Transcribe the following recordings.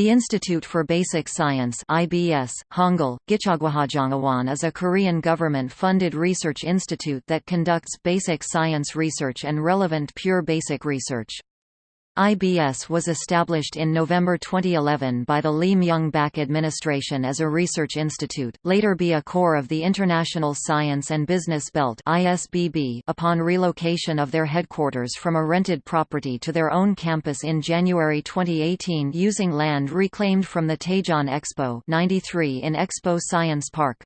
The Institute for Basic Science IBS, Hangul, is a Korean government-funded research institute that conducts basic science research and relevant pure basic research. IBS was established in November 2011 by the Lee Myung-bak administration as a research institute, later be a core of the International Science and Business Belt upon relocation of their headquarters from a rented property to their own campus in January 2018 using land reclaimed from the Daejeon Expo 93 in Expo Science Park.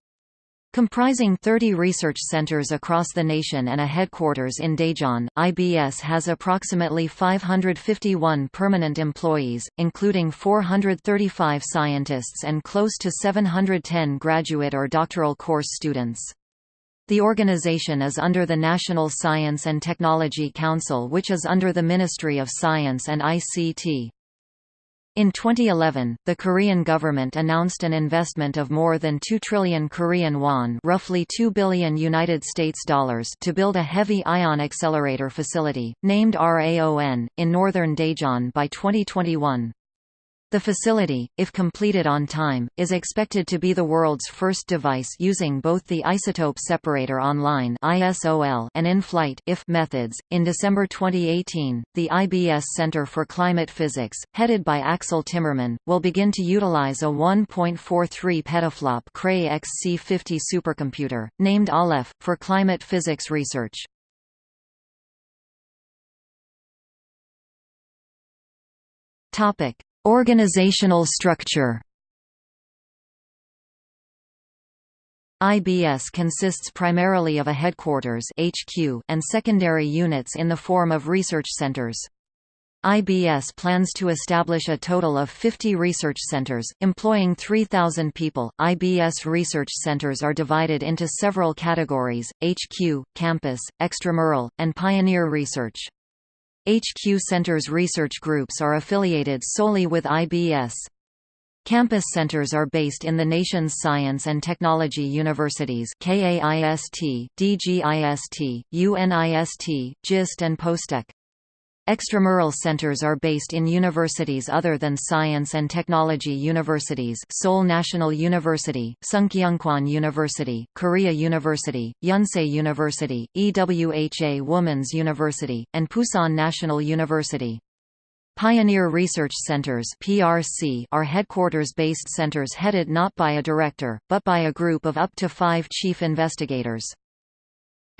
Comprising 30 research centers across the nation and a headquarters in Daejeon, IBS has approximately 551 permanent employees, including 435 scientists and close to 710 graduate or doctoral course students. The organization is under the National Science and Technology Council which is under the Ministry of Science and ICT. In 2011, the Korean government announced an investment of more than 2 trillion Korean won, roughly 2 billion United States dollars, to build a heavy ion accelerator facility named RAON in northern Daejeon by 2021. The facility, if completed on time, is expected to be the world's first device using both the isotope separator online (ISOL) and in-flight (IF) methods. In December 2018, the IBS Center for Climate Physics, headed by Axel Timmermann, will begin to utilize a 1.43 petaflop Cray XC50 supercomputer, named Aleph, for climate physics research. Topic: Organizational structure IBS consists primarily of a headquarters HQ and secondary units in the form of research centers. IBS plans to establish a total of 50 research centers, employing 3,000 people. IBS research centers are divided into several categories HQ, campus, extramural, and pioneer research. HQ Centers research groups are affiliated solely with IBS. Campus centers are based in the nation's science and technology universities KAIST, DGIST, UNIST, GIST and POSTECH. Extramural centers are based in universities other than science and technology universities Seoul National University, Sungkyunkwan University, Korea University, Yonsei University, EWHA Women's University, and Pusan National University. Pioneer Research Centers (PRC) are headquarters-based centers headed not by a director, but by a group of up to five chief investigators.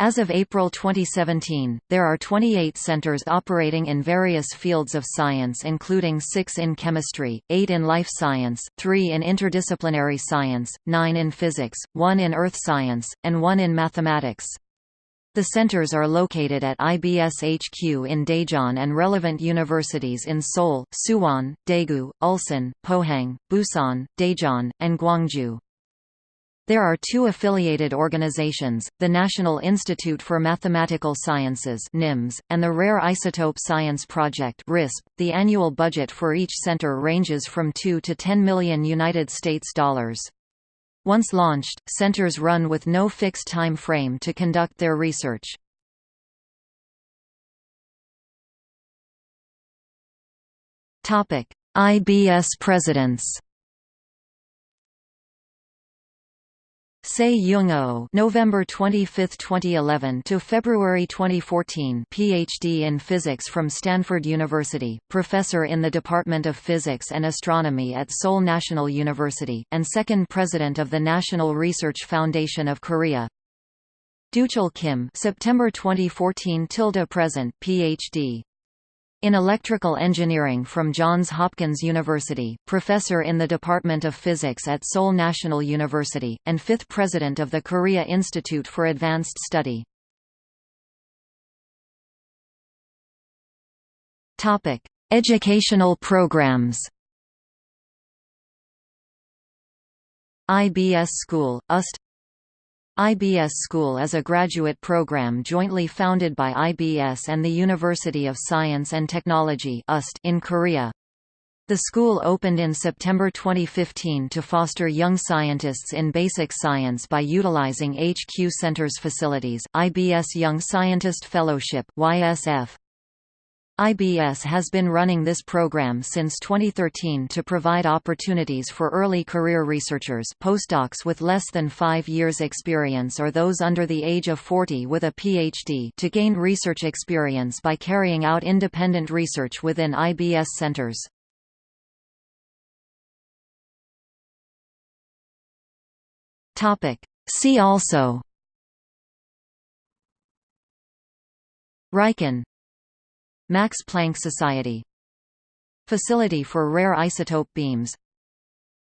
As of April 2017, there are 28 centers operating in various fields of science including 6 in chemistry, 8 in life science, 3 in interdisciplinary science, 9 in physics, 1 in earth science, and 1 in mathematics. The centers are located at IBS HQ in Daejeon and relevant universities in Seoul, Suwon, Daegu, Ulsan, Pohang, Busan, Daejeon, and Gwangju. There are two affiliated organizations, the National Institute for Mathematical Sciences (NIMS) and the Rare Isotope Science Project (RISP). The annual budget for each center ranges from 2 to 10 million United States dollars. Once launched, centers run with no fixed time frame to conduct their research. Topic: IBS presidents. Se Young-oh November 25, 2011 to February 2014 PhD in Physics from Stanford University, professor in the Department of Physics and Astronomy at Seoul National University, and second president of the National Research Foundation of Korea. Doochul Kim September 2014 tilde present PhD in electrical engineering from Johns Hopkins University, professor in the Department of Physics at Seoul National University, and fifth president of the Korea Institute for Advanced Study. Educational programs IBS School, UST IBS School is a graduate program jointly founded by IBS and the University of Science and Technology in Korea. The school opened in September 2015 to foster young scientists in basic science by utilizing HQ Center's facilities, IBS Young Scientist Fellowship YSF, IBS has been running this program since 2013 to provide opportunities for early career researchers postdocs with less than five years experience or those under the age of 40 with a PhD to gain research experience by carrying out independent research within IBS centers. See also. Riken Max Planck Society. Facility for Rare Isotope Beams.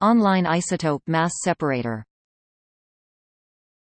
Online Isotope Mass Separator